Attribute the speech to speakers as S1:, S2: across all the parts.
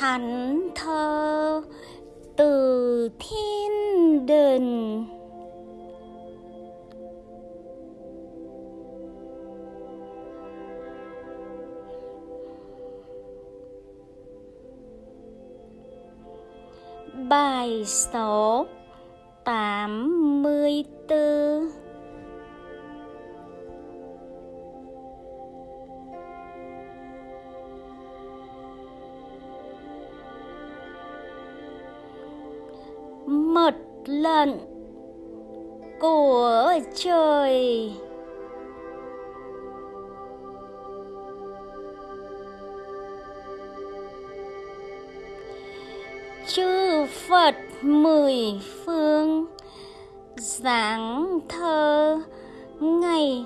S1: thánh thơ từ thiên đình Bài số tám mươi bốn Mật lận của trời. Chư Phật mười phương giảng thơ ngày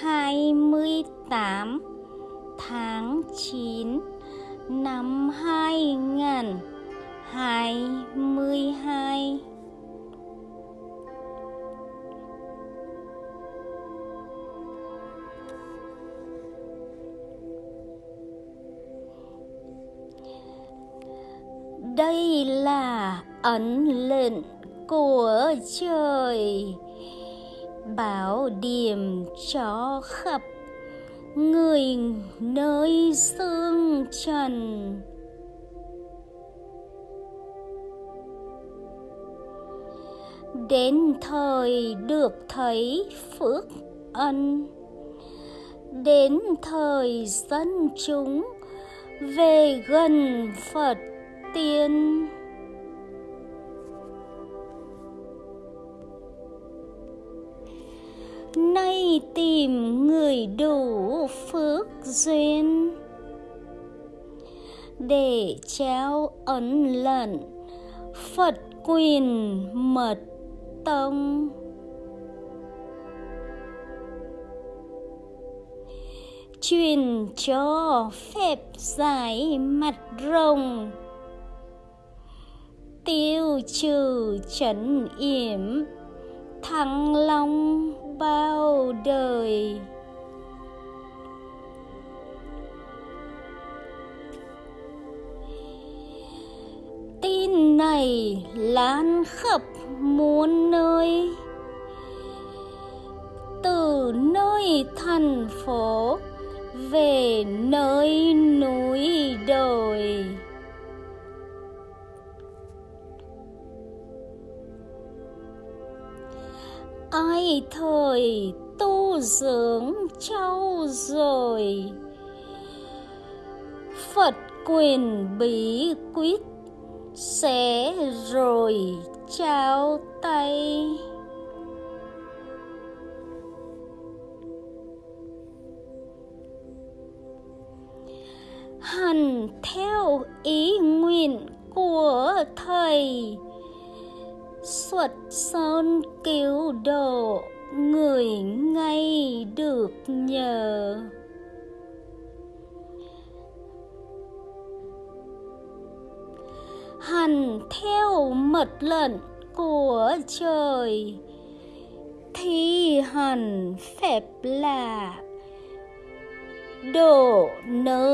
S1: 28 tháng 9 năm 2022 đây là ấn lệnh của trời, bảo điểm cho khắp người nơi xương trần. Đến thời được thấy phước ân. Đến thời dân chúng về gần phật tiên. Nay tìm người đủ phước duyên để trao ấn lận phật quyền mật tông. Truyền cho phép giải mặt rồng. Tiêu trừ trấn yểm. Thăng long bao đời. Tin này lan khắp muôn nơi, từ nơi thành phố, về nơi núi đồi. Ai thời tu dưỡng trau rồi, phật quyền bí quyết sẽ rồi chào tay hành theo ý nguyện của thầy, xuất sơn cứu độ người ngay được nhờ. Hành theo mật lệnh của trời. Thi hành phép là độ nơi